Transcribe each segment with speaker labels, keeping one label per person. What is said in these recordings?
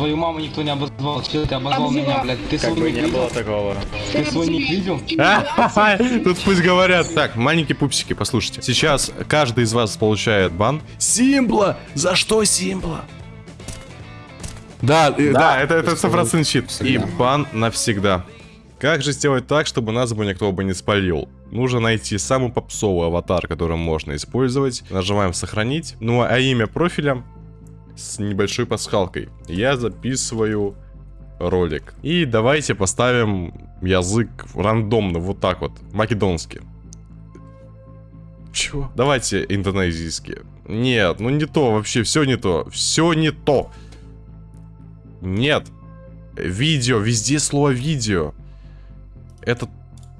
Speaker 1: Твою маму никто не обозвал. Че ты обозвал
Speaker 2: Обзывал.
Speaker 1: меня, блядь? Ты
Speaker 3: Как бы не
Speaker 1: видел?
Speaker 3: было такого.
Speaker 1: Ты свой ник видел?
Speaker 4: Тут пусть говорят. Так, маленькие пупсики, послушайте. Сейчас каждый из вас получает бан. Симпла! За что Симпла? Да, э, да, это, это 100% щит. И бан навсегда. Как же сделать так, чтобы нас бы никто бы не спалил? Нужно найти самый попсовый аватар, который можно использовать. Нажимаем сохранить. Ну а имя профиля с небольшой пасхалкой. Я записываю ролик. И давайте поставим язык рандомно, вот так вот, македонский. Чего? Давайте индонезийский. Нет, ну не то, вообще все не то. Все не то. Нет. Видео, везде слово видео. Это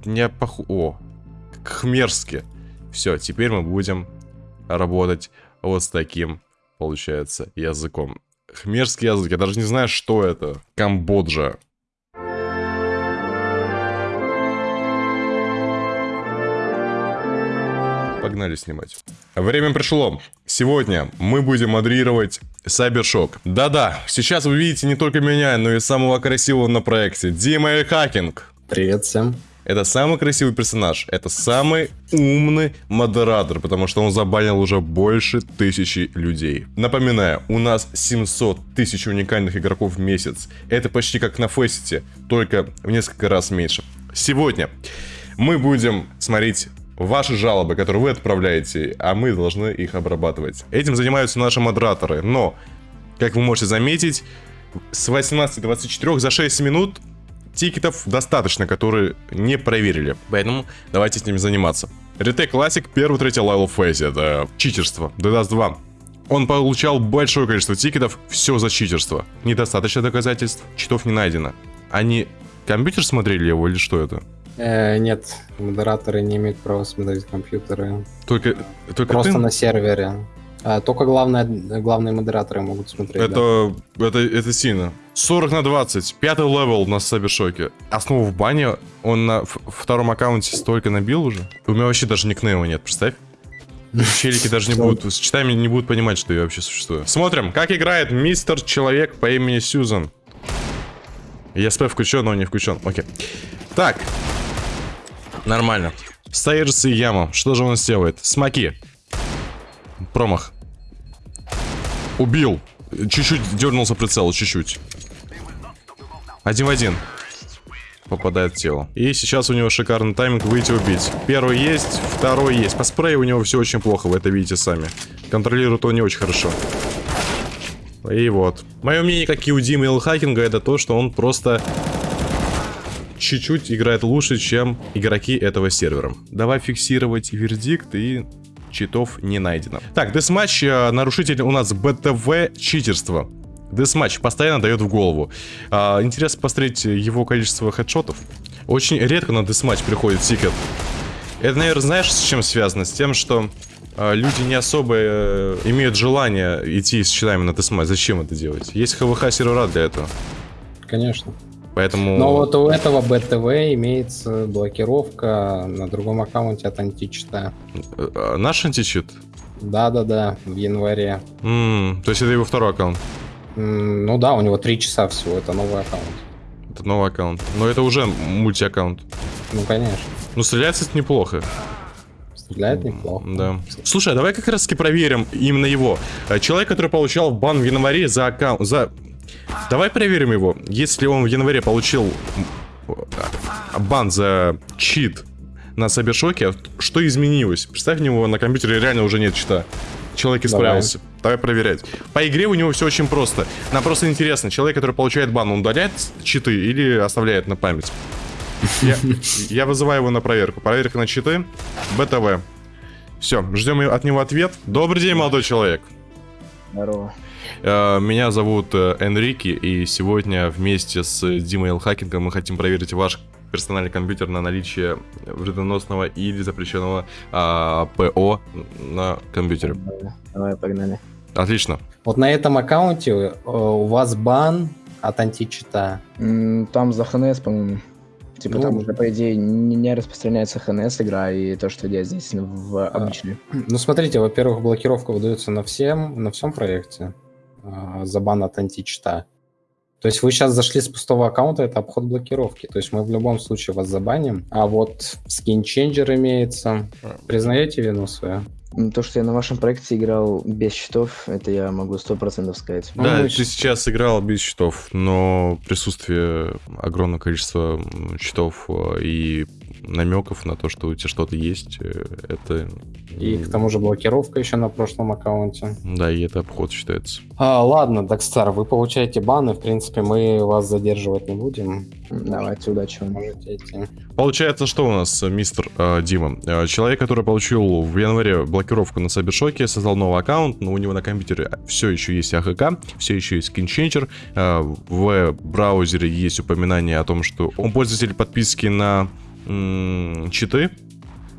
Speaker 4: не поху... О, хмерски. Все, теперь мы будем работать вот с таким, получается, языком. Хмерский язык, я даже не знаю, что это. Камбоджа. Погнали снимать. Время пришло. Сегодня мы будем модерировать Сайбершок. Да-да, сейчас вы видите не только меня, но и самого красивого на проекте. Дима Эль Хакинг.
Speaker 5: Привет всем.
Speaker 4: Это самый красивый персонаж. Это самый умный модератор, потому что он забанил уже больше тысячи людей. Напоминаю, у нас 700 тысяч уникальных игроков в месяц. Это почти как на Фесте, только в несколько раз меньше. Сегодня мы будем смотреть ваши жалобы, которые вы отправляете, а мы должны их обрабатывать. Этим занимаются наши модераторы, но, как вы можете заметить, с 18.24 за 6 минут тикетов достаточно, которые не проверили. Поэтому давайте с ними заниматься. Ретейк Classic, первый, третий лайл в фейсе. Это читерство. DDoS 2. Он получал большое количество тикетов, все за читерство. Недостаточно доказательств, читов не найдено. Они компьютер смотрели его или что это?
Speaker 5: Э, нет, модераторы не имеют права смотреть компьютеры.
Speaker 4: Только, только
Speaker 5: Просто
Speaker 4: ты?
Speaker 5: на сервере. А, только главное, главные модераторы могут смотреть. да.
Speaker 4: Это, это, это сильно. 40 на 20. Пятый level на Сайбершоке. Основу в бане. Он на втором аккаунте столько набил уже. У меня вообще даже никнейма нет, представь. Челики даже не будут, с читами не будут понимать, что я вообще существую. Смотрим, как играет мистер Человек по имени Сьюзан. ESP включен, но не включен. Окей. Так. Нормально. Стейджс и яма. Что же он сделает? Смоки. Промах. Убил. Чуть-чуть дернулся прицел, чуть-чуть. Один в один. Попадает в тело. И сейчас у него шикарный тайминг выйти убить. Первый есть, второй есть. По спрею у него все очень плохо, вы это видите сами. Контролирует он не очень хорошо. И вот. Мое мнение, как и у Димы Илхакинга, это то, что он просто чуть-чуть играет лучше, чем игроки этого сервера. Давай фиксировать вердикт и читов не найдено. Так, deathmatch, э, нарушитель у нас БТВ читерство. Deathmatch постоянно дает в голову. А, интересно посмотреть его количество хедшотов. Очень редко на deathmatch приходит тикет. Это, наверное, знаешь, с чем связано? С тем, что а, люди не особо э, имеют желание идти с читами на deathmatch. Зачем это делать? Есть ХВХ сервера для этого.
Speaker 5: Конечно.
Speaker 4: Поэтому...
Speaker 5: Но вот у этого БТВ имеется блокировка на другом аккаунте от античита.
Speaker 4: э, э, Наш античит?
Speaker 5: Да-да-да, в январе.
Speaker 4: М, то есть это его второй аккаунт.
Speaker 5: М, Ну да, у него три часа всего, это новый аккаунт.
Speaker 4: Это новый аккаунт. Но это уже мульти-аккаунт.
Speaker 5: Ну, конечно.
Speaker 4: Ну, стреляется это неплохо.
Speaker 5: Стреляет неплохо.
Speaker 4: Да. Слушай, а давай как раз таки проверим именно его. Э, Человек, который получал бан в январе за аккаунт... За... Давай проверим его. Если он в январе получил бан за чит на Сабершоке, что изменилось? Представь, у него на компьютере реально уже нет чита. Человек исправился. Давай. проверять. По игре у него все очень просто. Нам просто интересно, человек, который получает бан, он удаляет читы или оставляет на память? Я, я вызываю его на проверку. Проверка на читы. БТВ. Все, ждем от него ответ. Добрый день, молодой человек.
Speaker 3: Здорово.
Speaker 4: Э, Меня зовут э, Энрики, и сегодня вместе с Димой Элхакингом мы хотим проверить ваш персональный компьютер на наличие вредоносного или запрещенного а, ПО на компьютере.
Speaker 3: Давай, погнали.
Speaker 4: Отлично.
Speaker 5: Вот на этом аккаунте э, у вас бан от античита.
Speaker 3: Там за ХНС, по-моему. Типа
Speaker 5: Ну.
Speaker 3: там уже, по идее, не не распространяется ХНС игра, и то, что я здесь в обычной.
Speaker 5: Ну, смотрите, во-первых, блокировка выдается на всем, на всем проекте за бан от античита. То есть вы сейчас зашли с пустого аккаунта, это обход блокировки. То есть мы в любом случае вас забаним. А вот скинченджер имеется. Признаете вину свою?
Speaker 3: Ну, То, что я на вашем проекте играл без счетов, это я могу сто процентов сказать.
Speaker 5: Ну,
Speaker 4: Да,
Speaker 5: мы
Speaker 4: ты сейчас играл без счетов, но присутствие огромного количества счетов э, и намеков на то, что у тебя что-то есть, э, это...
Speaker 5: И к тому же блокировка еще на прошлом аккаунте.
Speaker 4: Да, и это обход считается.
Speaker 5: А, ладно, Дакстар, вы получаете баны. В принципе, мы вас задерживать не будем.
Speaker 3: Давайте, удачи вам.
Speaker 5: Можете идти.
Speaker 4: Получается, что у нас, э, мистер э, Дима? Э, человек, который получил в январе блокировку на Сайбершоке, создал новый аккаунт, но у него на компьютере все еще есть АХК, все еще есть скинченчер. Э, в браузере есть упоминание о том, что он пользователь подписки на читы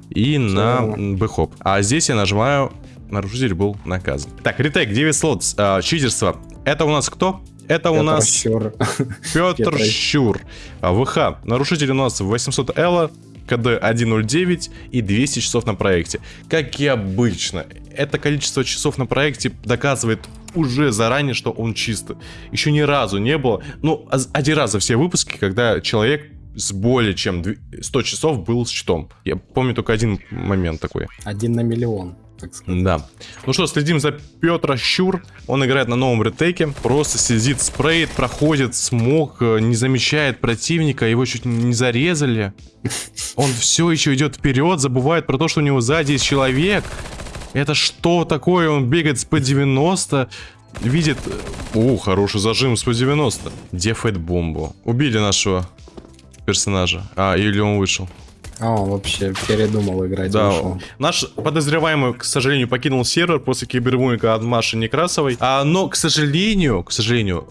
Speaker 4: и на бэхоп. А здесь я нажимаю «Нарушитель был наказан». Так, ретейк, 9 слот, э, читерство. Это у нас кто? Это у нас...
Speaker 5: Щур.
Speaker 4: Петр. Щур. А, ВХ. Нарушитель у нас 800 Элла, КД 109 и 200 часов на проекте. Как и обычно. Это количество часов на проекте доказывает уже заранее, что он чисто. Еще ни разу не было, ну, а- один раз за все выпуски, когда человек с более чем дв- 100 часов был с щитом. Я помню только один момент такой.
Speaker 5: Один на миллион, так сказать.
Speaker 4: Да. Ну что, следим за Петра Щур. Он играет на новом ретейке. Просто сидит, спреет, проходит, смог, э, не замечает противника, его чуть не зарезали. Он все еще идет вперед, забывает про то, что у него сзади есть человек. Это что такое? Он бегает с П-90, видит... э, О, хороший зажим с П-90. Дефает бомбу. Убили нашего персонажа. А, или он вышел.
Speaker 5: А, он вообще передумал играть.
Speaker 4: Да,
Speaker 5: вышел.
Speaker 4: наш подозреваемый, к сожалению, покинул сервер после кибербуллинга от Маши Некрасовой. А, но, к сожалению, к сожалению,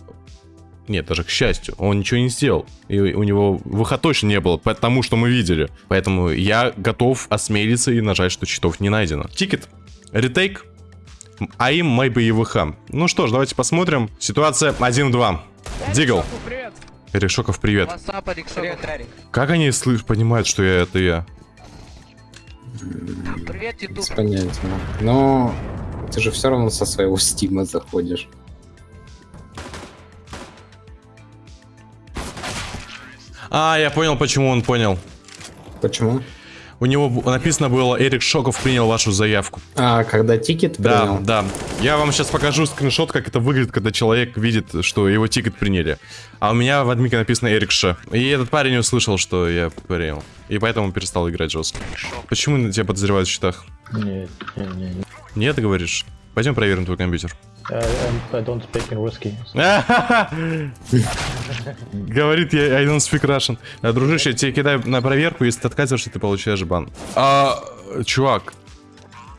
Speaker 4: нет, даже к счастью, он ничего не сделал. И у него выхода точно не было, потому что мы видели. Поэтому я готов осмелиться и нажать, что читов не найдено. Тикет. Ретейк. А им maybe и ВХ. Ну что ж, давайте посмотрим. Ситуация 1-2. Дигл.
Speaker 2: Привет.
Speaker 4: Рикшоков, привет.
Speaker 2: Александр.
Speaker 4: Как они слышат, понимают, что я это я?
Speaker 2: Привет, Ютуб.
Speaker 5: Без понятия. Но ты же все равно со своего стима заходишь.
Speaker 4: А, я понял, почему он понял.
Speaker 5: Почему?
Speaker 4: У него написано было, Эрик Шоков принял вашу заявку.
Speaker 5: А, когда тикет
Speaker 4: Да,
Speaker 5: принял?
Speaker 4: да. Я вам сейчас покажу скриншот, как это выглядит, когда человек видит, что его тикет приняли. А у меня в адмике написано Эрик Ш. И этот парень услышал, что я принял. И поэтому перестал играть жестко. Почему тебя подозревают в читах?
Speaker 6: Нет, не, не, не.
Speaker 4: Нет, говоришь? Пойдем проверим твой компьютер.
Speaker 6: I, I'm- I don't speak in русский.
Speaker 4: Говорит, я I don't speak Russian. А, Дружище, я тебе кидаю на проверку, если ты отказываешься, ты получаешь бан. А, чувак,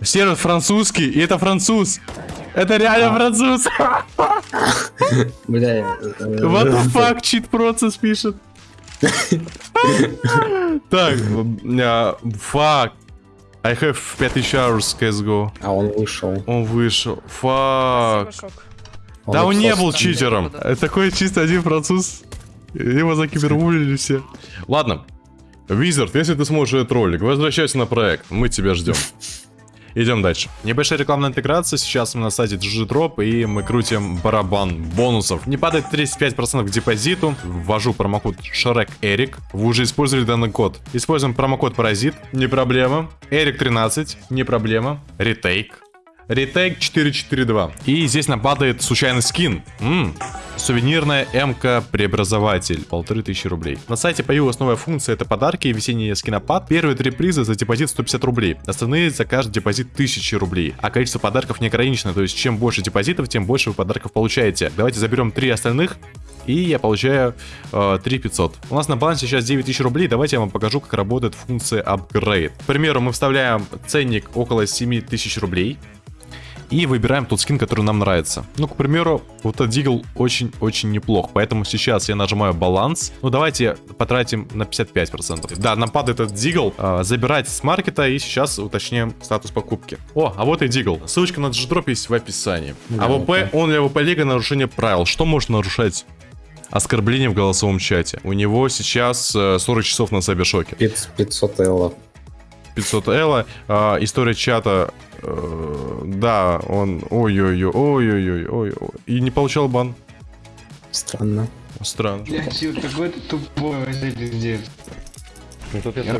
Speaker 4: сервер французский, и это француз. Это реально француз.
Speaker 5: Бля, э,
Speaker 4: What the fuck, cheat процесс пишет. Так, а, fuck. I have 5000 hours CSGO.
Speaker 5: А он вышел.
Speaker 4: Он вышел. Fuck. Да он не был читером.
Speaker 2: Да.
Speaker 4: Это такой чисто один француз. Его закибербулили все. Ладно. Визард, если ты сможешь этот ролик, возвращайся на проект. Мы тебя ждем. Идем дальше. Небольшая рекламная интеграция. Сейчас мы на сайте GGDrop и мы крутим барабан бонусов. Не падает 35% к депозиту. Ввожу промокод Шрек Эрик. Вы уже использовали данный код. Используем промокод Паразит. Не проблема. Эрик 13. Не проблема. Ретейк. Ретейк 442. И здесь нам падает случайный скин. М, Сувенирная МК Преобразователь. Полторы тысячи рублей. На сайте появилась новая функция. Это подарки и весенний скинопад. Первые три приза за депозит 150 рублей. Остальные за каждый депозит 1000 рублей. А количество подарков не ограничено. То есть чем больше депозитов, тем больше вы подарков получаете. Давайте заберем три остальных. И я получаю э, 3500. У нас на балансе сейчас 9000 рублей. Давайте я вам покажу, как работает функция Upgrade. К примеру, мы вставляем ценник около 7000 рублей. И выбираем тот скин, который нам нравится. Ну, к примеру, вот этот дигл очень-очень неплох. Поэтому сейчас я нажимаю баланс. Ну, давайте потратим на 55%. Да, нам падает этот дигл. А, забирать с маркета и сейчас уточняем статус покупки. О, а вот и дигл. Ссылочка на G-Drop есть в описании.
Speaker 5: Да,
Speaker 4: AWP,
Speaker 5: окей.
Speaker 4: Only AWP лига, нарушение правил. Что может нарушать? Оскорбление в голосовом чате. У него сейчас э, 40 часов на Сайбершоке.
Speaker 5: 500 эло.
Speaker 4: 500 Элла. А, история чата. э, да, он. Ой-ой-ой, ой-ой-ой, ой. И не получал бан.
Speaker 5: Странно.
Speaker 4: Странно.
Speaker 1: Блядь, чё, какой ты тупой пиздец.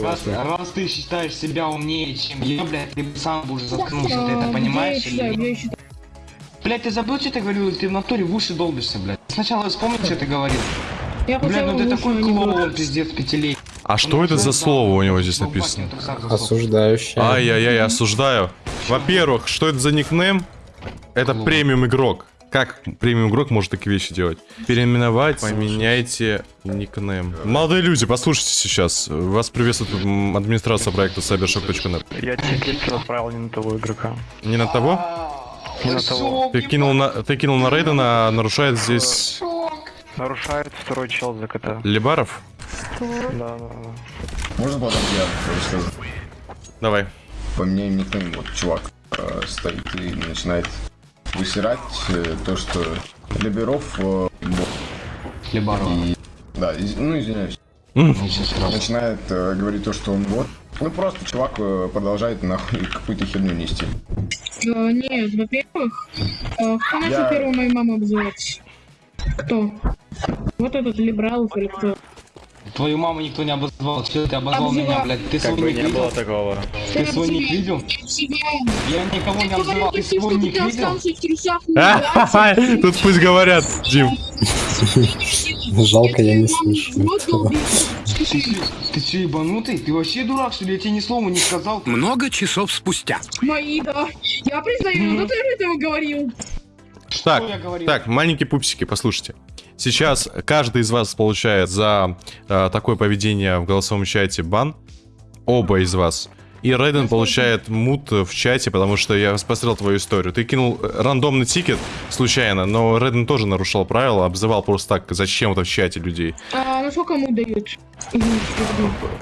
Speaker 1: Раз, раз ты считаешь себя умнее, чем я, блядь, ты бы сам бы уже заткнулся, ты это понимаешь или нет? Блядь, ты забыл, что ты говорил, или ты в натуре в уши долбишься, блядь? Сначала вспомни, что ты говорил.
Speaker 2: Я
Speaker 1: Блядь, ну ты такой клоун, пиздец, пятилетний.
Speaker 4: А что это за слово у него здесь написано?
Speaker 5: Осуждающий.
Speaker 4: Ай-яй-яй, осуждаю. Во-первых, что это за никнейм? Это премиум игрок. Как премиум игрок может такие вещи делать? Переименовать, поменяйте никнейм. Молодые люди, послушайте сейчас. Вас приветствует администрация проекта cybershock.net.
Speaker 7: Я чек-лист отправил не на того игрока.
Speaker 4: Не на того?
Speaker 7: Не на того.
Speaker 4: Ты кинул на, ты кинул на Рейдена, а нарушает здесь
Speaker 7: Нарушает второй чел за КТ.
Speaker 4: Либаров?
Speaker 7: Да, да, да.
Speaker 8: Можно потом я расскажу?
Speaker 4: Давай.
Speaker 8: Поменяем никнейм. Вот чувак э, стоит и начинает высирать э, то, что Либеров... э, бот.
Speaker 1: Хлебаров.
Speaker 8: и... Да, из- ну извиняюсь. Начинает э, говорить то, что он вот. Ну просто чувак э, продолжает нахуй какую-то херню нести.
Speaker 2: А, Нет, во-первых, а, кто начал
Speaker 8: Я-
Speaker 2: первую мою маму обзывать? Кто? Вот этот либерал или кто?
Speaker 1: Твою маму никто не обозвал, что ты обозвал
Speaker 2: Обзывал.
Speaker 1: меня, блядь? Ты
Speaker 6: Как
Speaker 1: свой
Speaker 6: бы не
Speaker 1: видел?
Speaker 6: было такого.
Speaker 1: Ты свой ник видел? Я никого не
Speaker 2: Ты
Speaker 1: обзывал, ты свой ник
Speaker 2: ты
Speaker 1: видел?
Speaker 2: трусах, не
Speaker 4: Тут пусть говорят, Дим.
Speaker 5: Жалко, я не слышу.
Speaker 1: Ты, ты че ебанутый? Ты вообще дурак, что ли? Я тебе ни слова не сказал.
Speaker 9: Много часов спустя.
Speaker 2: Мои, да. Я признаю, но ты же этого говорил.
Speaker 4: Так, так, маленькие пупсики, послушайте. Сейчас каждый из вас получает за э, такое поведение в голосовом чате бан. Оба из вас. И Рейден получает мут в чате, потому что я посмотрел твою историю. Ты кинул рандомный тикет случайно, но Рейден тоже нарушал правила, обзывал просто так зачем-то в чате людей.
Speaker 2: А на сколько кому дают?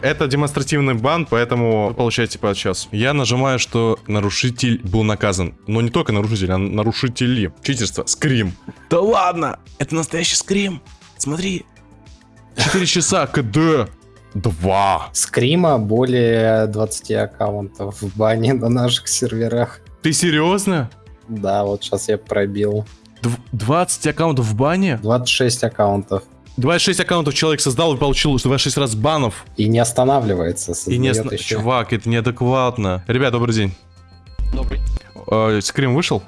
Speaker 4: Это демонстративный бан, поэтому вы получаете по часу. Я нажимаю, что нарушитель был наказан. Но не только нарушитель, а нарушители. Читерство. Скрим. Да ладно! Это настоящий скрим. Смотри. 4 часа КД. Два.
Speaker 5: Скрима более 20 аккаунтов в бане на наших серверах.
Speaker 4: Ты серьезно?
Speaker 5: Да, вот сейчас я пробил.
Speaker 4: Дв- 20 аккаунтов в бане?
Speaker 5: 26 аккаунтов.
Speaker 4: 26 аккаунтов человек создал и получил 26 раз банов.
Speaker 5: И не останавливается.
Speaker 4: И не... оста-
Speaker 5: ещё.
Speaker 4: Чувак, это неадекватно. Ребят, добрый день.
Speaker 10: Добрый.
Speaker 4: Э, Скрим вышел?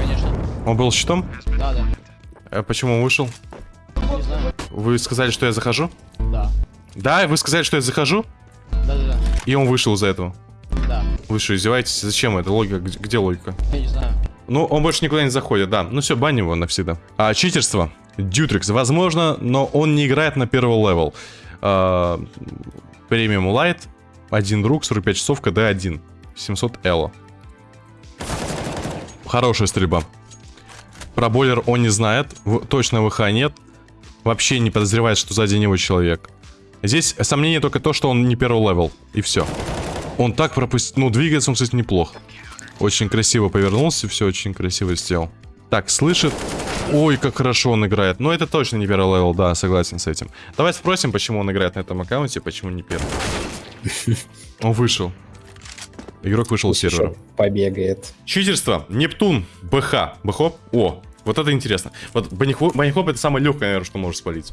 Speaker 10: Конечно.
Speaker 4: Он был с читом?
Speaker 10: Да, да.
Speaker 4: Э, Почему он вышел?
Speaker 10: Не знаю.
Speaker 4: Вы сказали, что я захожу?
Speaker 10: Да.
Speaker 4: Да, вы сказали, что я захожу,
Speaker 10: Да, да, да.
Speaker 4: и он вышел из-за этого.
Speaker 10: Да.
Speaker 4: Вы что, издеваетесь? Зачем это? Логика? Где, логика?
Speaker 10: Я не знаю.
Speaker 4: Ну, он больше никуда не заходит, да. Ну все, баним его навсегда. А, читерство. Дютрикс, возможно, но он не играет на первый level. А, Premium light, один друг, 45 часов, КД 1. 700 эло. Хорошая стрельба. Про бойлер он не знает, точно ВХ нет. Вообще не подозревает, что сзади него человек. Здесь сомнение только то, что он не первый level. И все. Он так пропустил... Ну, двигается он, кстати, неплохо. Очень красиво повернулся, все очень красиво сделал. Так, слышит. Ой, как хорошо он играет. Но это точно не первый level, да, согласен с этим. Давай спросим, почему он играет на этом аккаунте, почему не первый. Он вышел. Игрок вышел с сервера.
Speaker 5: Побегает.
Speaker 4: Читерство. Нептун. БХ. БХОП. О, вот это интересно. Вот банихоп, банихоп это самое легкое, наверное, что может спалить.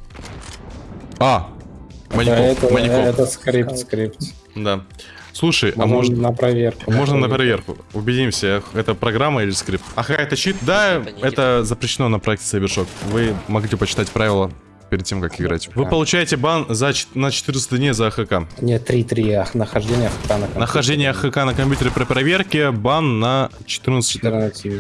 Speaker 4: А.
Speaker 5: Да,
Speaker 4: Банихоп.
Speaker 5: это,
Speaker 4: банихоп.
Speaker 5: это скрипт, скрипт.
Speaker 4: Да. Слушай, а
Speaker 5: Можно
Speaker 4: может...
Speaker 5: на проверку.
Speaker 4: Можно на проверку. Убедимся, это программа или скрипт. А это чит? Да,
Speaker 10: Это
Speaker 4: запрещено на проекте Cybershock. Вы могли почитать правила перед тем, как играть. Вы получаете бан за, на 14 дней за АХК.
Speaker 5: Нет, 3-3, ах, нахождение АХК на компьютере.
Speaker 4: Нахождение АХК на компьютере при проверке, бан на 14
Speaker 5: 14.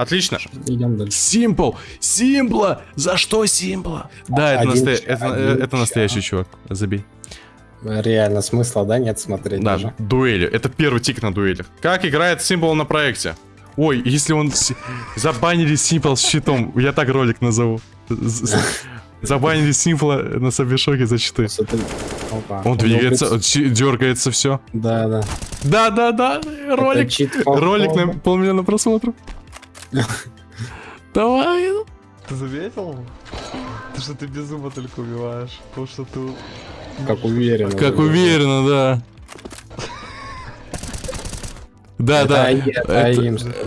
Speaker 4: Отлично.
Speaker 5: Идем дальше.
Speaker 4: Симпл! Симпла! За что Симпла? Да, это,
Speaker 5: Один
Speaker 4: настоя- это,
Speaker 5: один
Speaker 4: это настоящий чувак. Забей.
Speaker 5: Реально, смысла, да, нет смотреть
Speaker 4: Да,
Speaker 5: даже?
Speaker 4: дуэли. Это первый тик на дуэлях. Как играет Симпл на проекте? Ой, если он... Забанили Симпл с щитом. Я так ролик назову. Забанили Симпла на Сабишоке за.
Speaker 5: Опа.
Speaker 4: Он
Speaker 5: Ну,
Speaker 4: двигается, дергается, все.
Speaker 5: Да, да.
Speaker 4: Да-да-да, ролик.
Speaker 5: Это чит
Speaker 4: Ролик на полмиллиона просмотров. Давай.
Speaker 11: Ты заметил? То, что ты без зуба только убиваешь. Потому что ты...
Speaker 5: Как уверенно.
Speaker 4: Как уверенно, да. Да, да.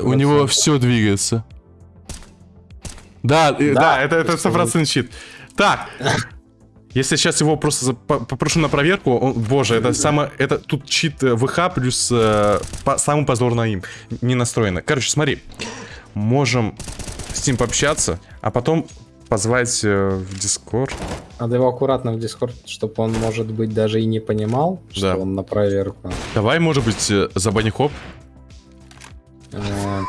Speaker 4: У него все двигается. Да,
Speaker 5: Да,
Speaker 4: это, это 100% чит. Так, если сейчас его просто попрошу на проверку, он- боже, это самое, это тут чит э, ВХ плюс э, по- самый позорный им не настроено. Короче, смотри, можем с ним пообщаться, а потом позвать э, в Дискорд.
Speaker 5: Надо его аккуратно в Дискорд, чтобы он, может быть, даже и не понимал, что
Speaker 4: Да.
Speaker 5: он на проверку.
Speaker 4: Давай, может быть, э, забани хоп.
Speaker 5: Э,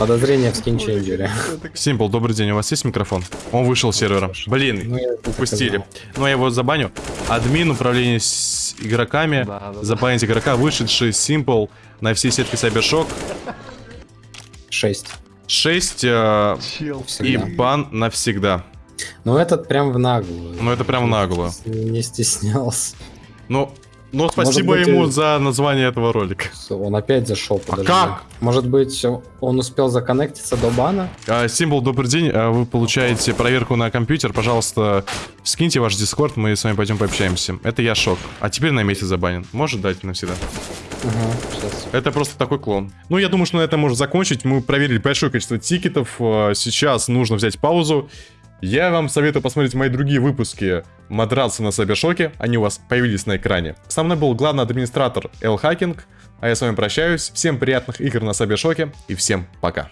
Speaker 5: Подозрение в скинченджере.
Speaker 4: Симпл, добрый день, у вас есть микрофон? Он вышел с сервера. Блин,
Speaker 5: Ну,
Speaker 4: упустили. Ну, я его забаню. Админ, управление с игроками.
Speaker 6: Да, да, да.
Speaker 4: Забанить игрока, вышедший Simple на все сетки Cybershock.
Speaker 5: Шесть.
Speaker 4: 6 э,
Speaker 6: Чел.
Speaker 4: и
Speaker 5: Всегда.
Speaker 4: бан навсегда.
Speaker 5: Ну, этот прям в наглую.
Speaker 4: Ну, это прям в наглую.
Speaker 5: Не стеснялся.
Speaker 4: Ну, но спасибо
Speaker 5: быть,
Speaker 4: ему
Speaker 5: э,
Speaker 4: за название этого ролика.
Speaker 5: Он опять зашел, подожди.
Speaker 4: А как?
Speaker 5: Может быть, он успел законнектиться до бана?
Speaker 4: А, Символ, добрый день. А, Вы получаете проверку на компьютер. Пожалуйста, скиньте ваш дискорд, мы с вами пойдем пообщаемся. Это я шок. А теперь на месяц забанен. Может дать навсегда?
Speaker 5: Угу.
Speaker 4: Это просто такой клон. Ну, я думаю, что на этом можно закончить. Мы проверили большое количество тикетов. А, Сейчас нужно взять паузу. Я вам советую посмотреть мои другие выпуски Мадраться на Сайбершоке. Они у вас появились на экране. Со мной был главный администратор Эл Хакинг. А я с вами прощаюсь. Всем приятных игр на Сайбершоке и всем пока.